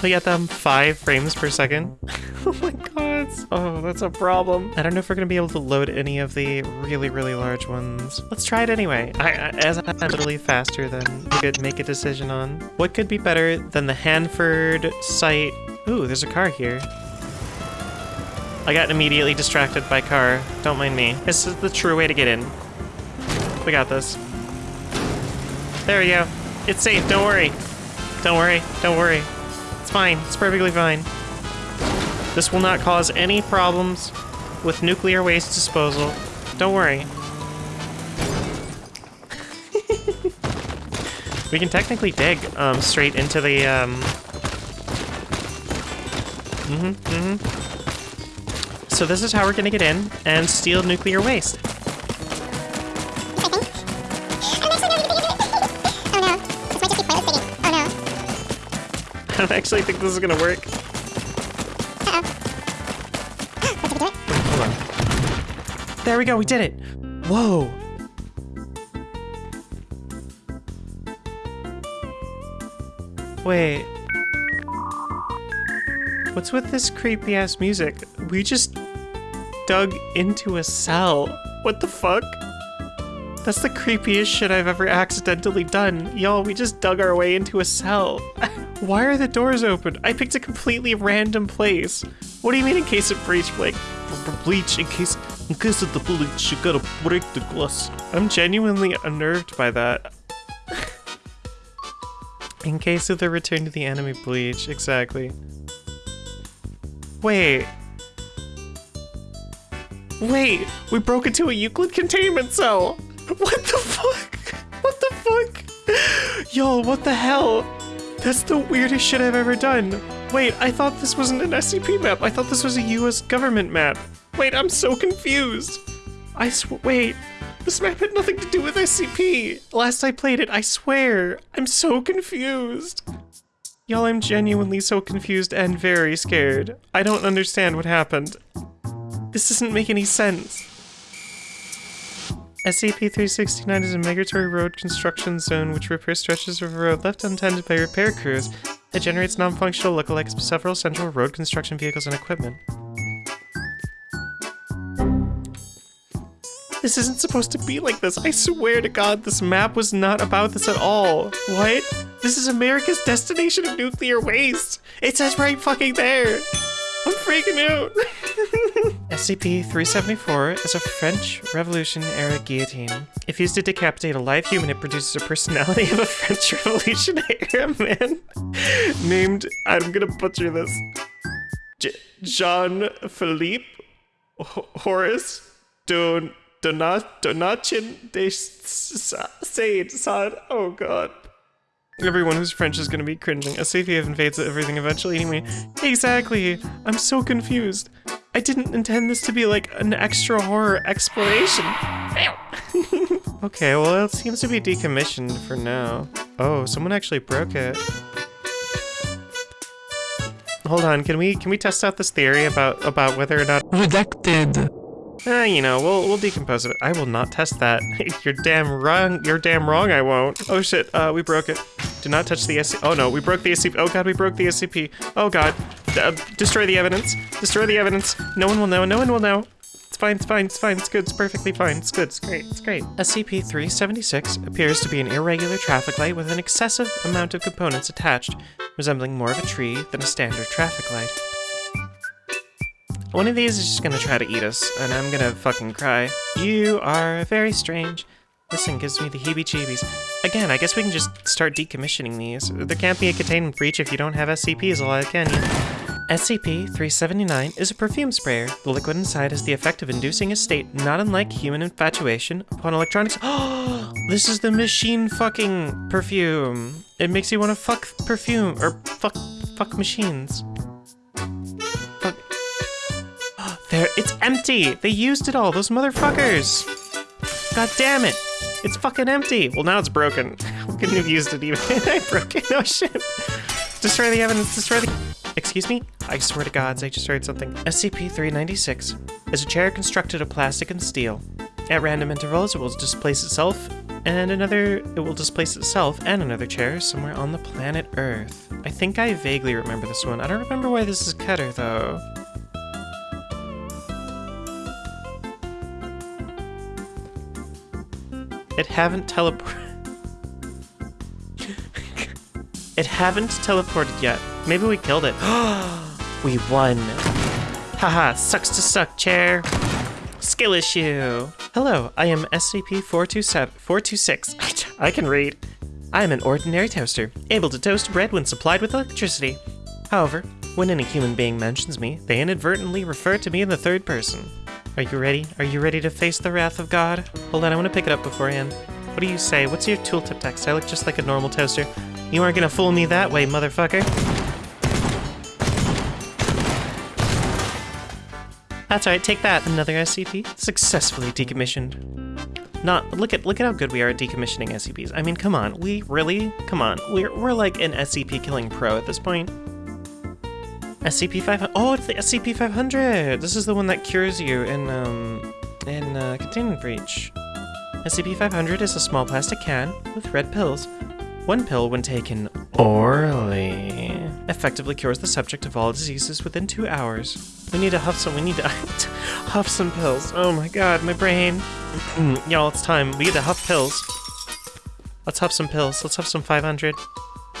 only at them five frames per second. oh my god. Oh, that's a problem. I don't know if we're gonna be able to load any of the really, really large ones. Let's try it anyway. I, I as I'm literally faster than we could make a decision on. What could be better than the Hanford site? Ooh, there's a car here. I got immediately distracted by car. Don't mind me. This is the true way to get in. We got this. There we go. It's safe, don't worry. Don't worry, don't worry. It's fine, it's perfectly fine. This will not cause any problems with nuclear waste disposal. Don't worry. we can technically dig um, straight into the... Um... Mm-hmm, mm-hmm. So this is how we're gonna get in and steal nuclear waste. don't actually think this is gonna work. Hold on. There we go, we did it! Whoa! Wait. What's with this creepy ass music? We just dug into a cell. What the fuck? That's the creepiest shit I've ever accidentally done. Y'all, we just dug our way into a cell. Why are the doors open? I picked a completely random place. What do you mean in case of breach? Like, bleach, in case, in case of the bleach, you gotta break the glass. I'm genuinely unnerved by that. in case of the return to the enemy bleach, exactly. Wait. Wait, we broke into a Euclid containment cell. What the fuck? What the fuck? Yo, what the hell? That's the weirdest shit I've ever done. Wait, I thought this wasn't an SCP map. I thought this was a US government map. Wait, I'm so confused. I sw- wait. This map had nothing to do with SCP. Last I played it, I swear. I'm so confused. Y'all, I'm genuinely so confused and very scared. I don't understand what happened. This doesn't make any sense. SCP-369 is a migratory road construction zone which repairs stretches of road left untended by repair crews. It generates non-functional lookalikes of several central road construction vehicles and equipment. This isn't supposed to be like this. I swear to God, this map was not about this at all. What? This is America's destination of nuclear waste. It says right fucking there. I'm freaking out. SCP-374 is a French Revolution-era guillotine. If used to decapitate a live human, it produces a personality of a French Revolution-era man named, I'm gonna butcher this, Jean-Philippe Horace Don Donat Donatien de Sade Sade. Oh god. Everyone who's French is gonna be cringing. SCP invades everything eventually anyway. Exactly! I'm so confused. I didn't intend this to be like an extra horror exploration. okay, well it seems to be decommissioned for now. Oh, someone actually broke it. Hold on, can we can we test out this theory about about whether or not redacted? Eh, you know, we'll we'll decompose it. I will not test that. you're damn wrong. You're damn wrong. I won't. Oh shit. Uh, we broke it. Do not touch the SCP. Oh no, we broke the SCP. Oh god, we broke the SCP. Oh god. Uh, destroy the evidence. Destroy the evidence. No one will know. No one will know. It's fine, it's fine, it's fine, it's good, it's perfectly fine, it's good, it's great, it's great. SCP-376 appears to be an irregular traffic light with an excessive amount of components attached, resembling more of a tree than a standard traffic light. One of these is just gonna try to eat us, and I'm gonna fucking cry. You are very strange. This thing gives me the heebie-jeebies. Again, I guess we can just start decommissioning these. There can't be a containment breach if you don't have SCPs alive, can you? SCP-379 is a perfume sprayer. The liquid inside has the effect of inducing a state not unlike human infatuation upon electronics- Oh, this is the machine fucking perfume. It makes you want to fuck perfume, or fuck, fuck machines. Fuck. There, it's empty! They used it all, those motherfuckers! God damn it! It's fucking empty! Well, now it's broken. We couldn't have used it even. I broke it. Oh shit. Destroy the evidence. Destroy the. Excuse me? I swear to gods, I just heard something. SCP-396 is a chair constructed of plastic and steel. At random intervals, it will displace itself And another, it will displace itself and another chair somewhere on the planet Earth. I think I vaguely remember this one. I don't remember why this is Keter, though. It haven't teleported. it haven't teleported yet. Maybe we killed it. we won. Haha, sucks to suck, chair. Skill issue. Hello, I am SCP-426. I can read. I am an ordinary toaster, able to toast bread when supplied with electricity. However, when any human being mentions me, they inadvertently refer to me in the third person. Are you ready? Are you ready to face the wrath of God? Hold on, I want to pick it up beforehand. What do you say? What's your tooltip text? I look just like a normal toaster. You aren't gonna fool me that way, motherfucker. That's alright, take that. Another SCP. Successfully decommissioned. Not look at look at how good we are at decommissioning SCPs. I mean, come on. We really? Come on. We're we're like an SCP killing pro at this point. SCP 500. Oh, it's the SCP 500. This is the one that cures you in um in uh, containment breach. SCP 500 is a small plastic can with red pills. One pill, when taken orally, effectively cures the subject of all diseases within two hours. We need to huff some. We need to huff some pills. Oh my god, my brain. Y'all, it's time. We need to huff pills. Let's huff some pills. Let's huff some 500.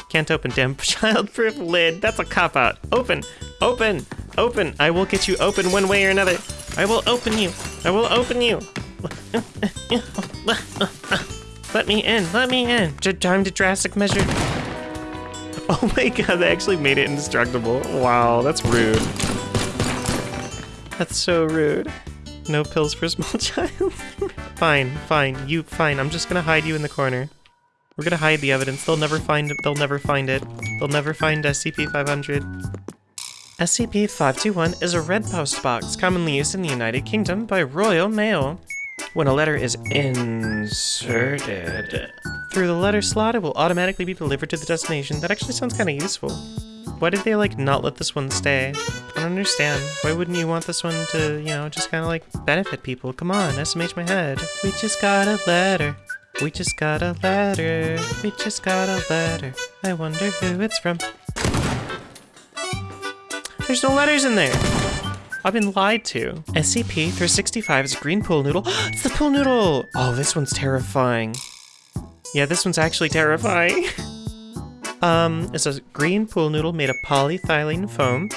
Can't open, damn childproof lid. That's a cop out. Open, open, open. I will get you open one way or another. I will open you. I will open you. Let me in. Let me in. Time to drastic measure. Oh my god, they actually made it indestructible. Wow, that's rude. That's so rude. No pills for a small child. fine, fine, you fine. I'm just gonna hide you in the corner. We're gonna hide the evidence. They'll never find it. They'll never find it. They'll never find SCP-500. SCP-521 is a red post box commonly used in the United Kingdom by Royal Mail. When a letter is inserted through the letter slot, it will automatically be delivered to the destination. That actually sounds kind of useful. Why did they, like, not let this one stay? I don't understand. Why wouldn't you want this one to, you know, just kind of, like, benefit people? Come on, SMH my head. We just got a letter. We just got a letter. We just got a letter. I wonder who it's from. There's no letters in there. I've been lied to. SCP-365 is a green pool noodle. it's the pool noodle! Oh, this one's terrifying. Yeah, this one's actually terrifying. um, it's a green pool noodle made of polyethylene foam.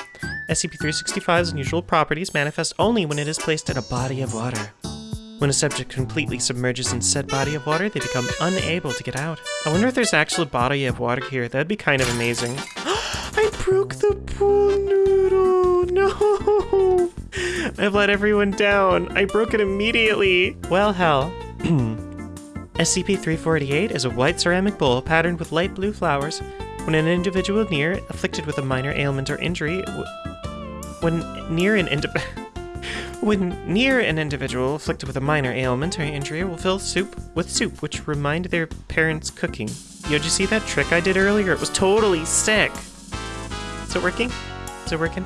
SCP-365's unusual properties manifest only when it is placed in a body of water. When a subject completely submerges in said body of water, they become unable to get out. I wonder if there's actually a body of water here. That'd be kind of amazing. I broke the pool noodle! No! I've let everyone down. I broke it immediately. Well, hell. SCP-348 is a white ceramic bowl patterned with light blue flowers. When an individual near, afflicted with a minor ailment or injury, when near an individual... When near an individual afflicted with a minor ailment or injury will fill soup with soup, which remind their parents' cooking. Yo, did you see that trick I did earlier? It was totally sick. Is it working? Is it working?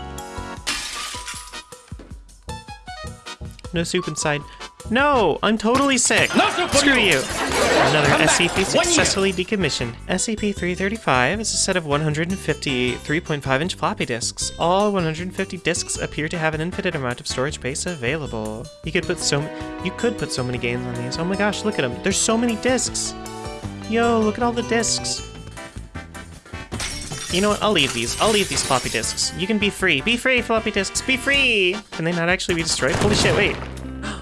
No soup inside. No! I'm totally sick! No Screw you! Another SCP successfully decommissioned. SCP-335 is a set of 150 3.5-inch floppy disks. All 150 disks appear to have an infinite amount of storage space available. You could put so you could put so many games on these. Oh my gosh, look at them. There's so many disks! Yo, look at all the disks. You know what? I'll leave these. I'll leave these floppy disks. You can be free. Be free, floppy disks. Be free! Can they not actually be destroyed? Holy shit, wait.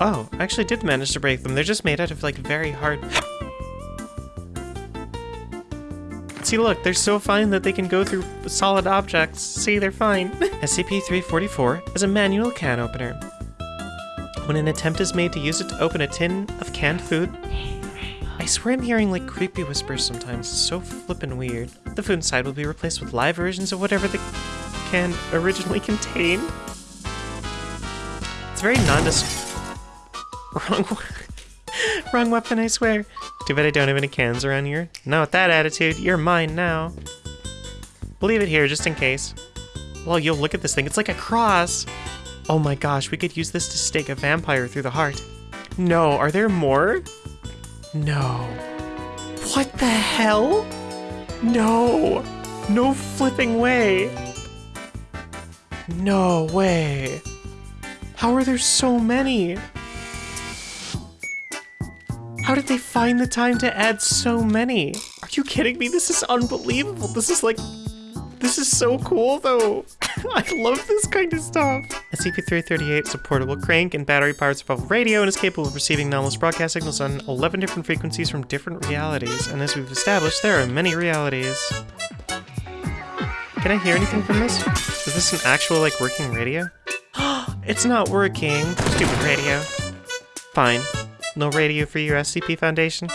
Oh, I actually did manage to break them. They're just made out of, like, very hard... See, look, they're so fine that they can go through solid objects. See, they're fine. SCP-344 is a manual can opener. When an attempt is made to use it to open a tin of canned food, I swear I'm hearing like creepy whispers sometimes. It's so flippin' weird. The food inside will be replaced with live versions of whatever the can originally contained. It's very nondescript. Wrong, wrong weapon, I swear. Too bad I don't have any cans around here. Not with that attitude. You're mine now. Leave it here just in case. Well, yo, look at this thing. It's like a cross. Oh my gosh, we could use this to stake a vampire through the heart. No, are there more? No. What the hell? No. No flipping way. No way. How are there so many? How did they find the time to add so many? Are you kidding me? This is unbelievable. This is like... This is so cool, though. I love this kind of stuff. SCP-338 is a portable crank and battery-powered survival radio and is capable of receiving anomalous broadcast signals on 11 different frequencies from different realities. And as we've established, there are many realities. Can I hear anything from this? Is this an actual, like, working radio? it's not working. Stupid radio. Fine. No radio for your SCP Foundation?